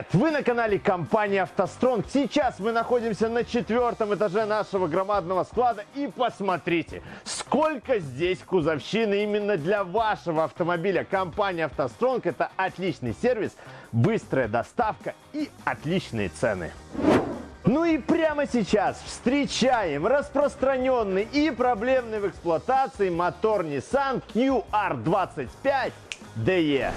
Привет! Вы на канале компании «АвтоСтронг». Сейчас мы находимся на четвертом этаже нашего громадного склада. И посмотрите, сколько здесь кузовщины именно для вашего автомобиля. Компания «АвтоСтронг» – это отличный сервис, быстрая доставка и отличные цены. Ну и прямо сейчас встречаем распространенный и проблемный в эксплуатации мотор Nissan QR25 DE.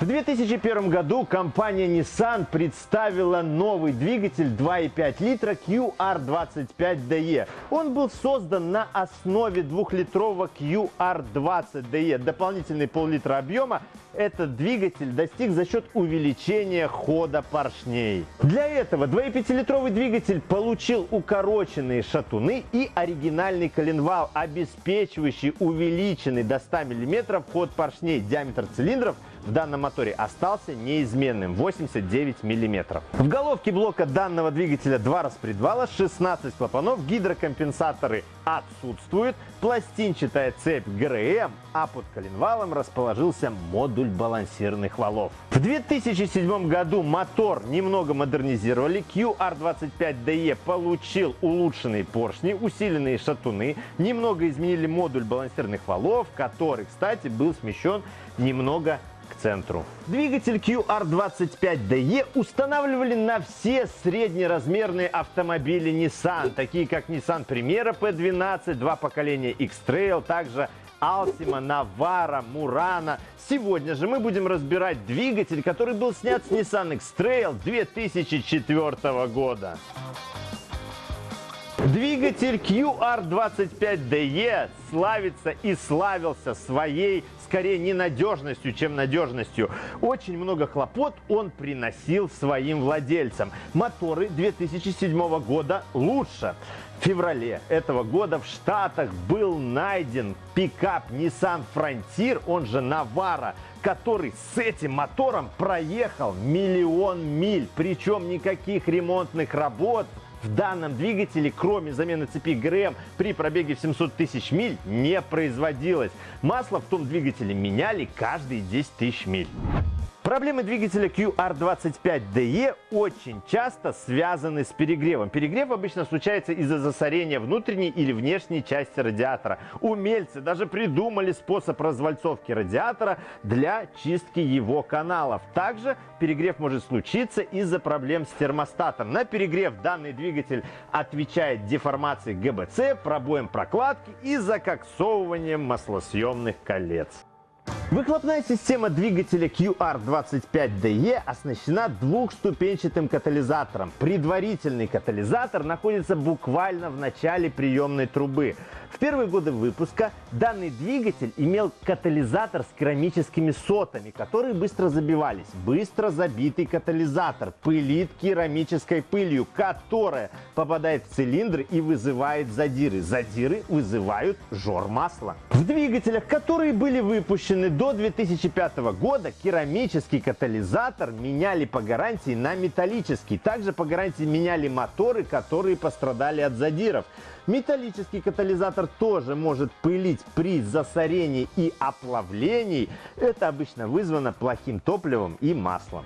В 2001 году компания Nissan представила новый двигатель 2,5 литра QR25DE. Он был создан на основе двухлитрового QR20DE. Дополнительный пол-литра объема этот двигатель достиг за счет увеличения хода поршней. Для этого 2,5-литровый двигатель получил укороченные шатуны и оригинальный коленвал, обеспечивающий увеличенный до 100 мм ход поршней. Диаметр цилиндров – в данном моторе остался неизменным 89 мм. В головке блока данного двигателя два распредвала, 16 клапанов, гидрокомпенсаторы отсутствуют, пластинчатая цепь ГРМ, а под коленвалом расположился модуль балансирных валов. В 2007 году мотор немного модернизировали, QR25DE получил улучшенные поршни, усиленные шатуны, немного изменили модуль балансирных валов, который, кстати, был смещен немного центру. Двигатель QR25DE устанавливали на все среднеразмерные автомобили Nissan, такие как Nissan Primera P12, два поколения X-Trail, также Altima, Navara, Murano. Сегодня же мы будем разбирать двигатель, который был снят с Nissan X-Trail 2004 года. Двигатель QR25DE славится и славился своей скорее ненадежностью, чем надежностью. Очень много хлопот он приносил своим владельцам. Моторы 2007 года лучше. В феврале этого года в Штатах был найден пикап Nissan Frontier, он же Navara, который с этим мотором проехал миллион миль. Причем никаких ремонтных работ в данном двигателе, кроме замены цепи ГРМ при пробеге в 700 тысяч миль, не производилось. Масло в том двигателе меняли каждые 10 тысяч миль. Проблемы двигателя QR25DE очень часто связаны с перегревом. Перегрев обычно случается из-за засорения внутренней или внешней части радиатора. Умельцы даже придумали способ развальцовки радиатора для чистки его каналов. Также перегрев может случиться из-за проблем с термостатом. На перегрев данный двигатель отвечает деформацией ГБЦ, пробоем прокладки и закоксовыванием маслосъемных колец. Выхлопная система двигателя QR25DE оснащена двухступенчатым катализатором. Предварительный катализатор находится буквально в начале приемной трубы. В первые годы выпуска данный двигатель имел катализатор с керамическими сотами, которые быстро забивались. Быстро забитый катализатор пылит керамической пылью, которая попадает в цилиндр и вызывает задиры. Задиры вызывают жор масла. В двигателях, которые были выпущены до 2005 года, керамический катализатор меняли по гарантии на металлический. Также по гарантии меняли моторы, которые пострадали от задиров. Металлический катализатор тоже может пылить при засорении и оплавлении. Это обычно вызвано плохим топливом и маслом.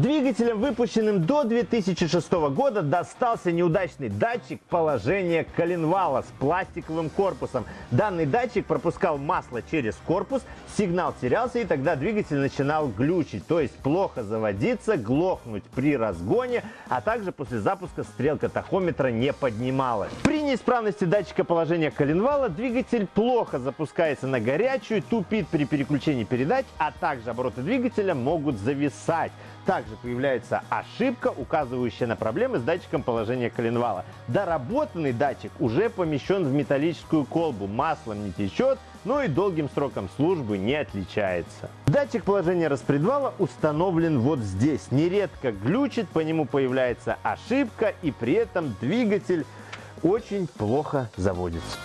Двигателям, выпущенным до 2006 года, достался неудачный датчик положения коленвала с пластиковым корпусом. Данный датчик пропускал масло через корпус, сигнал терялся и тогда двигатель начинал глючить, то есть плохо заводиться, глохнуть при разгоне, а также после запуска стрелка тахометра не поднималась. При неисправности датчика положения коленвала двигатель плохо запускается на горячую, тупит при переключении передач, а также обороты двигателя могут зависать. Также появляется ошибка, указывающая на проблемы с датчиком положения коленвала. Доработанный датчик уже помещен в металлическую колбу, маслом не течет, но и долгим сроком службы не отличается. Датчик положения распредвала установлен вот здесь. Нередко глючит, по нему появляется ошибка и при этом двигатель очень плохо заводится.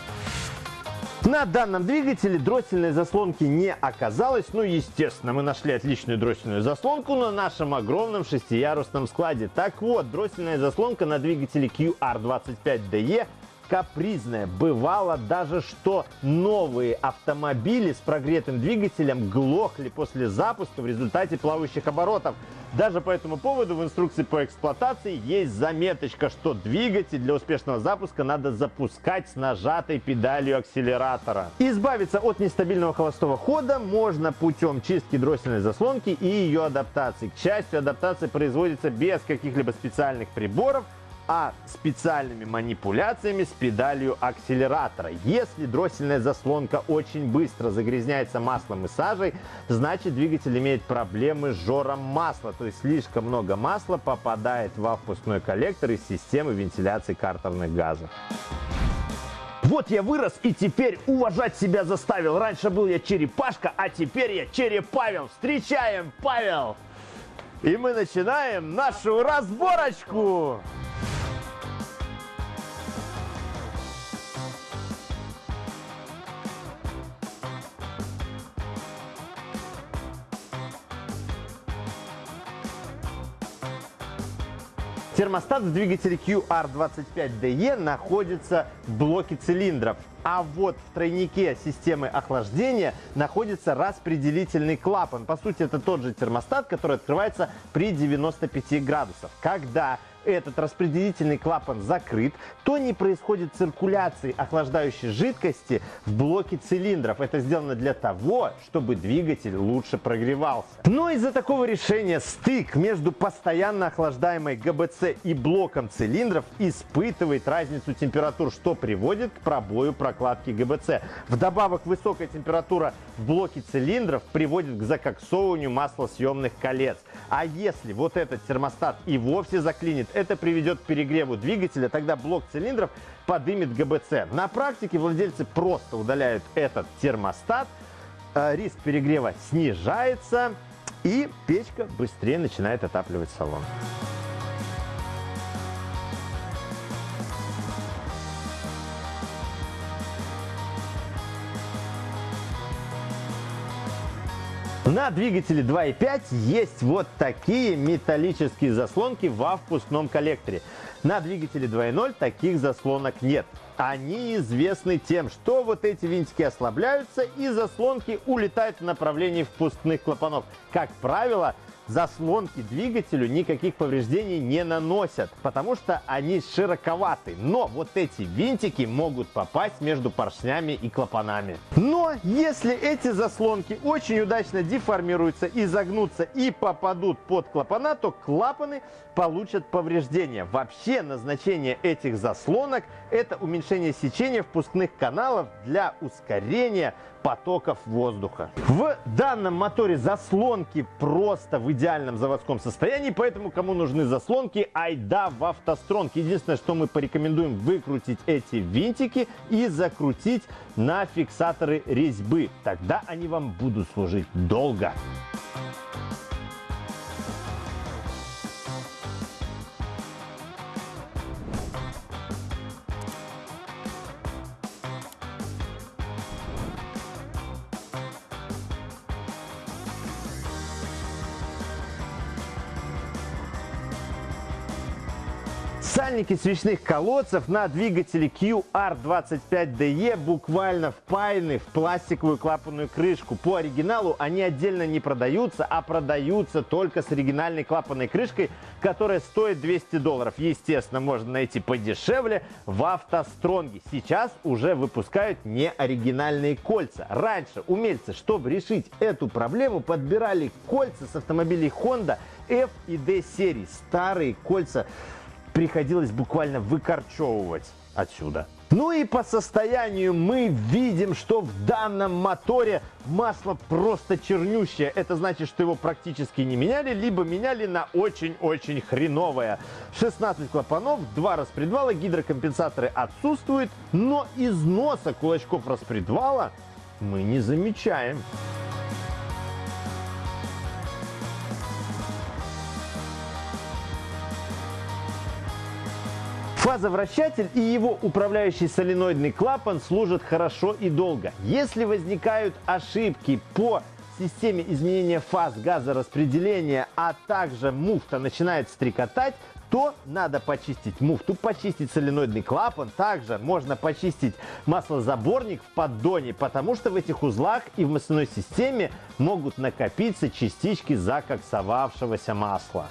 На данном двигателе дроссельной заслонки не оказалось. Ну, естественно, мы нашли отличную дроссельную заслонку на нашем огромном шестиярусном складе. Так вот, дроссельная заслонка на двигателе QR25DE капризная. Бывало даже, что новые автомобили с прогретым двигателем глохли после запуска в результате плавающих оборотов. Даже по этому поводу в инструкции по эксплуатации есть заметочка, что двигатель для успешного запуска надо запускать с нажатой педалью акселератора. Избавиться от нестабильного холостого хода можно путем чистки дроссельной заслонки и ее адаптации. К счастью, адаптация производится без каких-либо специальных приборов, а специальными манипуляциями с педалью акселератора. Если дроссельная заслонка очень быстро загрязняется маслом и сажей, значит двигатель имеет проблемы с жором масла, то есть слишком много масла попадает во впускной коллектор из системы вентиляции картерных газов. Вот я вырос и теперь уважать себя заставил. Раньше был я черепашка, а теперь я черепавел. Встречаем, Павел! И мы начинаем нашу разборочку! Термостат в двигателе QR25DE находится в блоке цилиндров. А вот в тройнике системы охлаждения находится распределительный клапан. По сути, это тот же термостат, который открывается при 95 градусах. Когда этот распределительный клапан закрыт, то не происходит циркуляции охлаждающей жидкости в блоке цилиндров. Это сделано для того, чтобы двигатель лучше прогревался. Но из-за такого решения стык между постоянно охлаждаемой ГБЦ и блоком цилиндров испытывает разницу температур, что приводит к пробою прокладки ГБЦ. Вдобавок высокая температура в блоке цилиндров приводит к закоксовыванию маслосъемных колец. А если вот этот термостат и вовсе заклинит, это приведет к перегреву двигателя, тогда блок цилиндров подымет ГБЦ. На практике владельцы просто удаляют этот термостат, э, риск перегрева снижается и печка быстрее начинает отапливать салон. На двигателе 2.5 есть вот такие металлические заслонки во впускном коллекторе. На двигателе 2.0 таких заслонок нет. Они известны тем, что вот эти винтики ослабляются и заслонки улетают в направлении впускных клапанов. Как правило, заслонки двигателю никаких повреждений не наносят, потому что они широковаты. Но вот эти винтики могут попасть между поршнями и клапанами. Но если эти заслонки очень удачно деформируются, изогнутся и попадут под клапана, то клапаны получат повреждения. Вообще назначение этих заслонок это уменьшение сечения впускных каналов для ускорения потоков воздуха. В данном моторе заслонки просто в идеальном заводском состоянии, поэтому кому нужны заслонки, айда в автостронг. Единственное, что мы порекомендуем выкрутить эти винтики и закрутить на фиксаторы резьбы. Тогда они вам будут служить долго. Сальники свечных колодцев на двигателе QR25DE буквально впаяны в пластиковую клапанную крышку. По оригиналу они отдельно не продаются, а продаются только с оригинальной клапанной крышкой, которая стоит 200 долларов. Естественно, можно найти подешевле в автостронге. Сейчас уже выпускают неоригинальные кольца. Раньше умельцы, чтобы решить эту проблему, подбирали кольца с автомобилей Honda F и D серий. Старые кольца приходилось буквально выкорчевывать отсюда. Ну и по состоянию мы видим, что в данном моторе масло просто чернющее. Это значит, что его практически не меняли, либо меняли на очень-очень хреновое. 16 клапанов, 2 распредвала, гидрокомпенсаторы отсутствуют, но износа кулачков распредвала мы не замечаем. Фазовращатель и его управляющий соленоидный клапан служат хорошо и долго. Если возникают ошибки по системе изменения фаз газораспределения, а также муфта начинает стрекотать, то надо почистить муфту, почистить соленоидный клапан. Также можно почистить маслозаборник в поддоне, потому что в этих узлах и в масляной системе могут накопиться частички закоксовавшегося масла.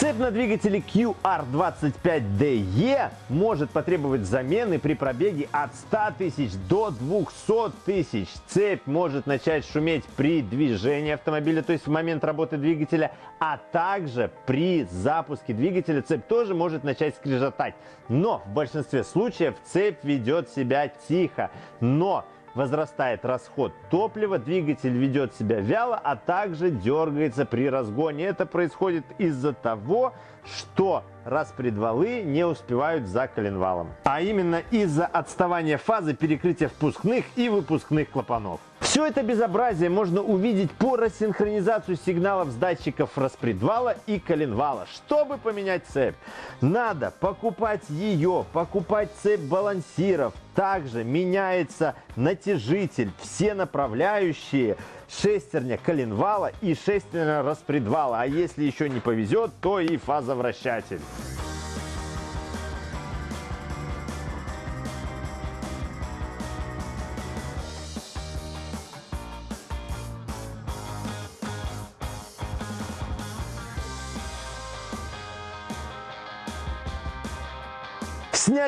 Цепь на двигателе QR25DE может потребовать замены при пробеге от 100 тысяч до 200 тысяч. Цепь может начать шуметь при движении автомобиля, то есть в момент работы двигателя, а также при запуске двигателя цепь тоже может начать скрежетать. Но в большинстве случаев цепь ведет себя тихо. Но возрастает расход топлива, двигатель ведет себя вяло, а также дергается при разгоне. Это происходит из-за того, что распредвалы не успевают за коленвалом. А именно из-за отставания фазы перекрытия впускных и выпускных клапанов. Все это безобразие можно увидеть по рассинхронизацию сигналов с датчиков распредвала и коленвала. Чтобы поменять цепь, надо покупать ее, покупать цепь балансиров. Также меняется натяжитель, все направляющие, шестерня коленвала и шестерня распредвала. А если еще не повезет, то и фазовращатель.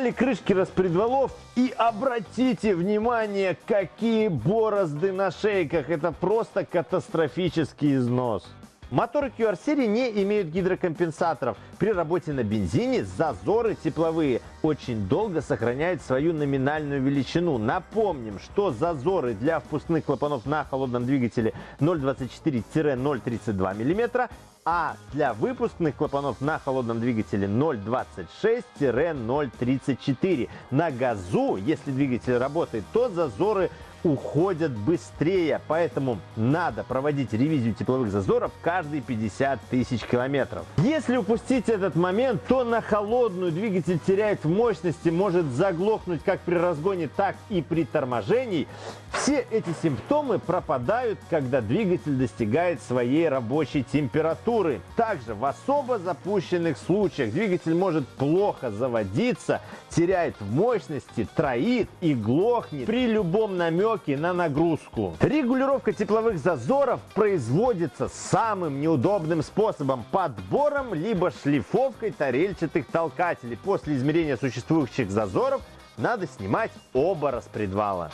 Сняли крышки распредвалов и обратите внимание, какие борозды на шейках. Это просто катастрофический износ. Моторы QR-серии не имеют гидрокомпенсаторов. При работе на бензине зазоры тепловые очень долго сохраняют свою номинальную величину. Напомним, что зазоры для впускных клапанов на холодном двигателе 0,24-0,32 мм а для выпускных клапанов на холодном двигателе 0,26-0,34. На газу, если двигатель работает, то зазоры уходят быстрее, поэтому надо проводить ревизию тепловых зазоров каждые 50 тысяч километров. Если упустить этот момент, то на холодную двигатель теряет в мощности, может заглохнуть как при разгоне, так и при торможении. Все эти симптомы пропадают, когда двигатель достигает своей рабочей температуры. Также в особо запущенных случаях двигатель может плохо заводиться, теряет в мощности, троит и глохнет при любом намеке на нагрузку. Регулировка тепловых зазоров производится самым неудобным способом – подбором либо шлифовкой тарельчатых толкателей. После измерения существующих зазоров надо снимать оба распредвала.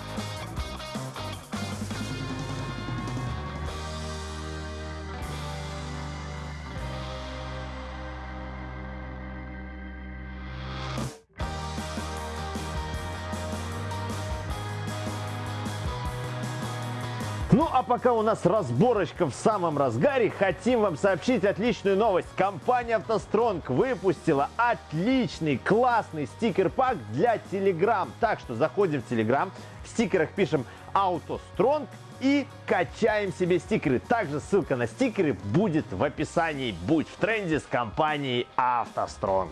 Ну а пока у нас разборочка в самом разгаре, хотим вам сообщить отличную новость. Компания автостронг выпустила отличный, классный стикер-пак для Telegram. Так что заходим в Telegram, в стикерах пишем «Автостронг» и качаем себе стикеры. Также ссылка на стикеры будет в описании. Будь в тренде с компанией автостронг.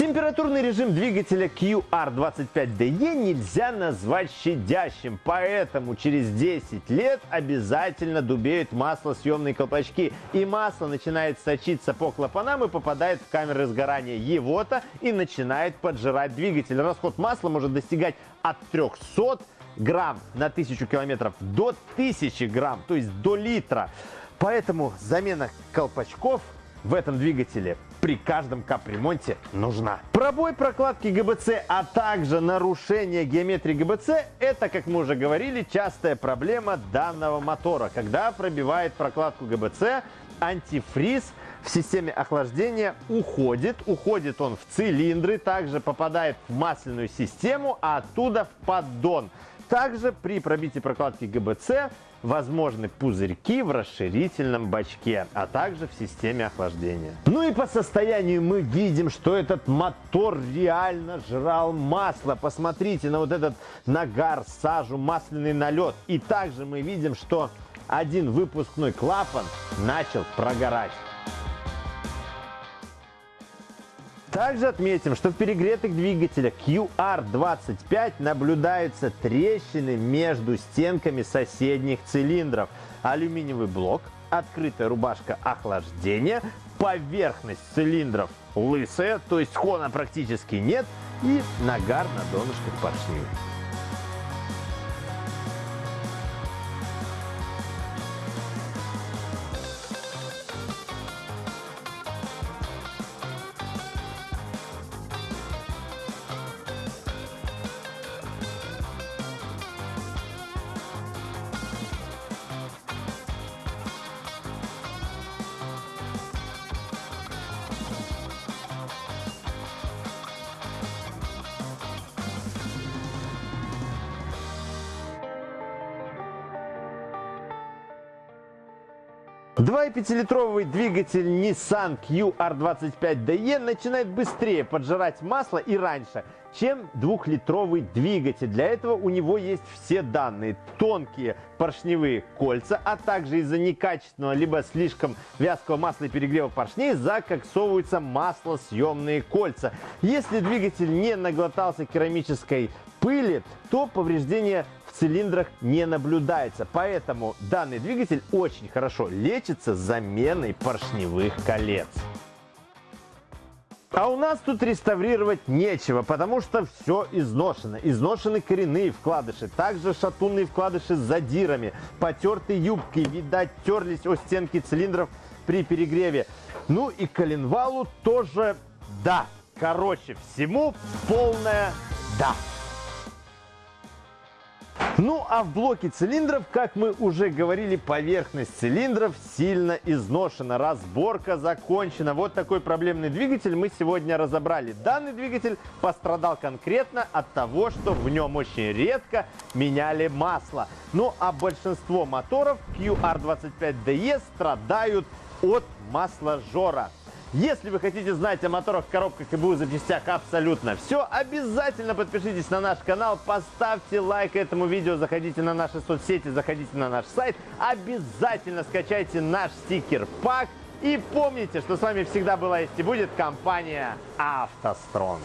Температурный режим двигателя QR25DE нельзя назвать щадящим, поэтому через 10 лет обязательно дубеют маслосъемные колпачки, и масло начинает сочиться по клапанам и попадает в камеры сгорания его-то и начинает поджирать двигатель. Расход масла может достигать от 300 грамм на 1000 километров до 1000 грамм, то есть до литра. Поэтому замена колпачков в этом двигателе при каждом капремонте нужна. Пробой прокладки ГБЦ, а также нарушение геометрии ГБЦ – это, как мы уже говорили, частая проблема данного мотора. Когда пробивает прокладку ГБЦ, антифриз в системе охлаждения уходит. Уходит он в цилиндры, также попадает в масляную систему, а оттуда в поддон. Также при пробитии прокладки ГБЦ возможны пузырьки в расширительном бачке, а также в системе охлаждения. Ну и по состоянию мы видим, что этот мотор реально жрал масло. Посмотрите на вот этот нагар, сажу, масляный налет. И также мы видим, что один выпускной клапан начал прогорать. Также отметим, что в перегретых двигателях QR25 наблюдаются трещины между стенками соседних цилиндров. Алюминиевый блок, открытая рубашка охлаждения, поверхность цилиндров лысая, то есть хона практически нет, и нагар на донышках поршней. 2,5-литровый двигатель Nissan QR25DE начинает быстрее поджирать масло и раньше, чем двухлитровый двигатель. Для этого у него есть все данные. Тонкие поршневые кольца, а также из-за некачественного либо слишком вязкого масла и перегрева поршней закоксовываются маслосъемные кольца. Если двигатель не наглотался керамической пыли, то повреждения в цилиндрах не наблюдается. Поэтому данный двигатель очень хорошо лечится заменой поршневых колец. А у нас тут реставрировать нечего, потому что все изношено. Изношены коренные вкладыши, также шатунные вкладыши с задирами, потертые юбки, видать, терлись о стенки цилиндров при перегреве. Ну и коленвалу тоже да. Короче, всему полное да. Ну а в блоке цилиндров, как мы уже говорили, поверхность цилиндров сильно изношена. Разборка закончена. Вот такой проблемный двигатель мы сегодня разобрали. Данный двигатель пострадал конкретно от того, что в нем очень редко меняли масло. Ну а большинство моторов QR25DE страдают от масложора. Если вы хотите знать о моторах, коробках и БУ запчастях абсолютно все, обязательно подпишитесь на наш канал, поставьте лайк этому видео, заходите на наши соцсети, заходите на наш сайт, обязательно скачайте наш стикер-пак и помните, что с вами всегда была есть и будет компания «АвтоСтронг».